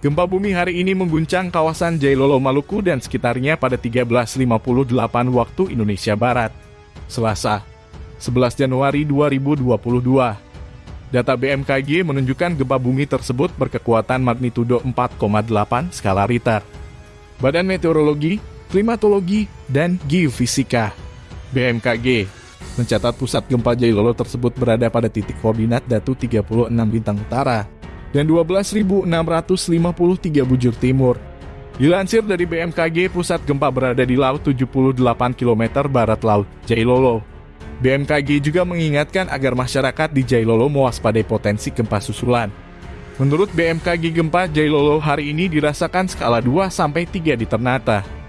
Gempa bumi hari ini mengguncang kawasan Jailolo Maluku dan sekitarnya pada 13.58 waktu Indonesia Barat. Selasa, 11 Januari 2022. Data BMKG menunjukkan gempa bumi tersebut berkekuatan magnitudo 4,8 skala Richter. Badan Meteorologi, Klimatologi, dan Geofisika BMKG mencatat pusat gempa Jailolo tersebut berada pada titik koordinat Datu 36 Bintang Utara dan 12.653 bujur timur. Dilansir dari BMKG, pusat gempa berada di laut 78 km barat laut Jailolo. BMKG juga mengingatkan agar masyarakat di Jailolo mewaspadai potensi gempa susulan. Menurut BMKG gempa Jailolo hari ini dirasakan skala 2 sampai 3 di Ternate.